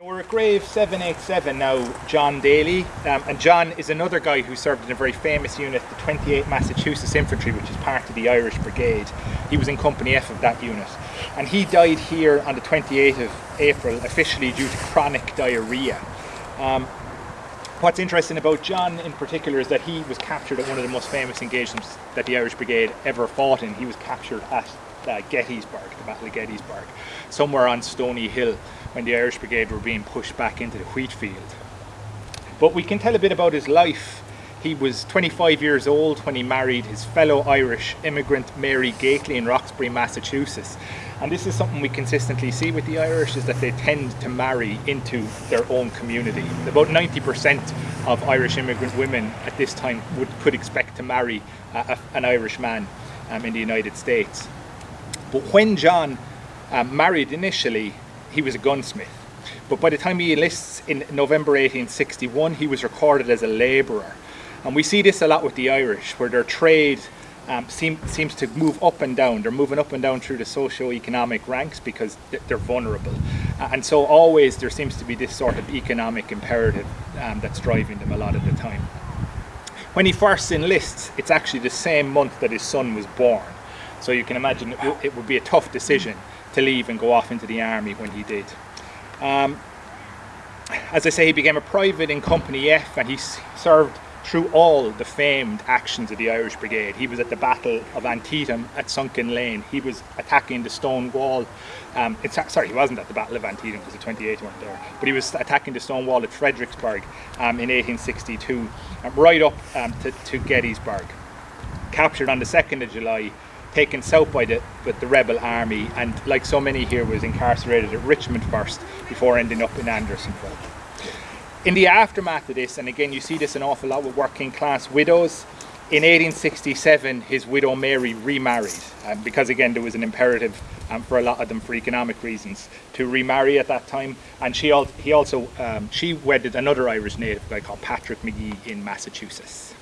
We're at grave 787 now, John Daly, um, and John is another guy who served in a very famous unit, the 28 Massachusetts Infantry, which is part of the Irish Brigade. He was in Company F of that unit, and he died here on the 28th of April, officially due to chronic diarrhea. Um, what's interesting about John in particular is that he was captured at one of the most famous engagements that the Irish Brigade ever fought in. He was captured at uh, Gettysburg, the Battle of Gettysburg, somewhere on Stony Hill when the Irish Brigade were being pushed back into the wheat field. But we can tell a bit about his life. He was 25 years old when he married his fellow Irish immigrant Mary Gately in Roxbury, Massachusetts. And this is something we consistently see with the Irish is that they tend to marry into their own community. About 90% of Irish immigrant women at this time would, could expect to marry a, a, an Irish man um, in the United States. But when John um, married initially, he was a gunsmith. But by the time he enlists in November 1861, he was recorded as a labourer. And we see this a lot with the Irish, where their trade um, seem, seems to move up and down. They're moving up and down through the socio-economic ranks because they're vulnerable. Uh, and so always there seems to be this sort of economic imperative um, that's driving them a lot of the time. When he first enlists, it's actually the same month that his son was born. So you can imagine it, it would be a tough decision to leave and go off into the army when he did. Um, as I say, he became a private in Company F and he served through all the famed actions of the Irish Brigade. He was at the Battle of Antietam at Sunken Lane. He was attacking the stone wall. Um, sorry, he wasn't at the Battle of Antietam because the 28 weren't there, but he was attacking the stone wall at Fredericksburg um, in 1862, um, right up um, to, to Gettysburg. Captured on the 2nd of July taken south by the with the rebel army and like so many here was incarcerated at Richmond first before ending up in Andersonville. In the aftermath of this, and again you see this an awful lot with working class widows, in 1867 his widow Mary remarried um, because again there was an imperative um, for a lot of them for economic reasons to remarry at that time and she al he also um, she wedded another Irish native guy called Patrick McGee in Massachusetts.